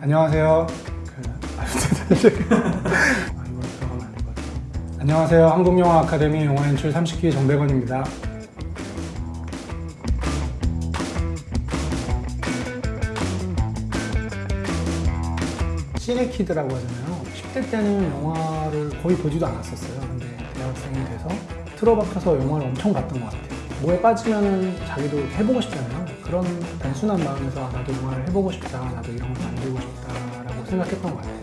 안녕하세요. 안녕하세요. 한국영화 아카데미 영화 연출 30기 정백원입니다. 시네키드라고 하잖아요. 10대 때는 영화를 거의 보지도 않았었어요. 근데 대학생이 돼서 틀어박혀서 영화를 엄청 봤던 것 같아요. 뭐에 빠지면은 자기도 해보고 싶잖아요. 그런 단순한 마음에서 아, 나도 영화를 해보고 싶다, 나도 이런 걸 만들고 싶다 라고 생각했던 것 같아요.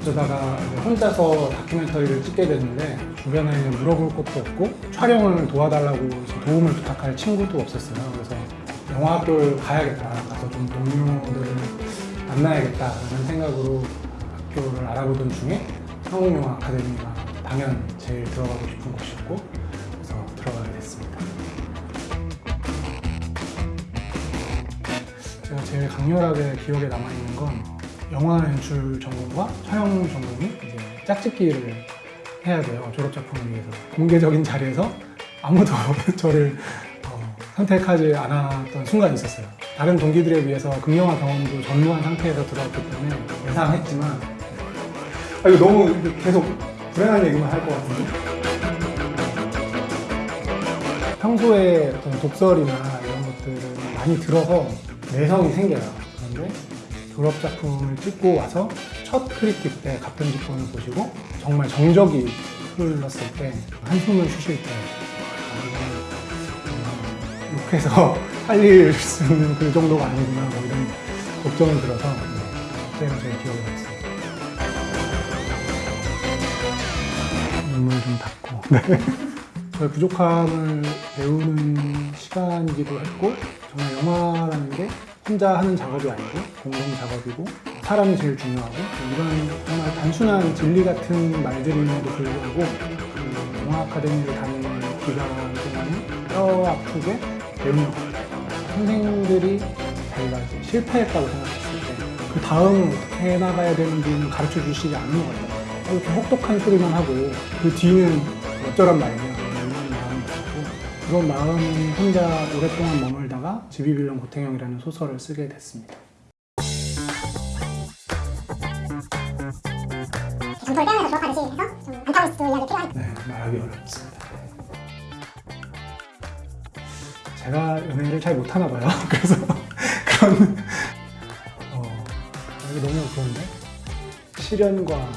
그러다가 혼자서 다큐멘터리를 찍게 됐는데 주변에 물어볼 것도 없고 촬영을 도와달라고 도움을 부탁할 친구도 없었어요. 그래서 영화학교를 가야겠다. 가서 좀 동료들을 만나야겠다 라는 생각으로 학교를 알아보던 중에 한국영화 아카데미가 당연 제일 들어가고 싶은 곳이었고 제일 강렬하게 기억에 남아있는 건 영화 연출 전공과 촬영 전공이 이제 짝짓기를 해야 돼요 졸업 작품을 위해서. 공개적인 자리에서 아무도 저를 어, 선택하지 않았던 순간이 있었어요. 다른 동기들에 비해서 극영화 경험도 전무한 상태에서 들어왔기 때문에 예상했지만 아, 이거 너무 계속 불행한 얘기만 할 것 같은데? 평소에 어떤 독설이나 이런 것들을 많이 들어서 내성이 생겨요 그런데 졸업 작품을 찍고 와서 첫 크리틱 때 같은 직권을 보시고 정말 정적이 흘렀을 때 한숨을 쉬실 때 음, 욕해서 살릴 수 있는 그 정도가 아니구나 뭐 이런 걱정이 들어서 네, 그때가 제일 기억에 남습니다. 눈물 좀 닦고 네. 저의 부족함을 배우는 시간이기도 했고 정말 영화라는 게 혼자 하는 작업이 아니고 공동 작업이고 사람이 제일 중요하고 이런 정말 단순한 진리 같은 말들임에도 불구하고 그 영화 아카데미를 다니는 기간 동안에 뼈 아프게 배운 것 같아요. 선생님들이 자기가 이제 실패했다고 생각했을 때 그 다음 어떻게 해나가야 되는지는 가르쳐 주시지 않는 것 같아요. 이렇게 혹독한 소리만 하고 그 뒤는 어쩌란 말이냐 그런 마음이 혼자 오랫동안 머물다가 지비빌런 고탱형이라는 소설을 쓰게 됐습니다. 정보를 빼면서 졸업하듯이 해서 좀 안타우스 이야기 필요하니까 네, 말하기 어렵습니다. 제가 연애를 잘 못하나 봐요. 그래서 그런 어, 너무 그런데 시련과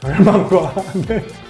절망과 네.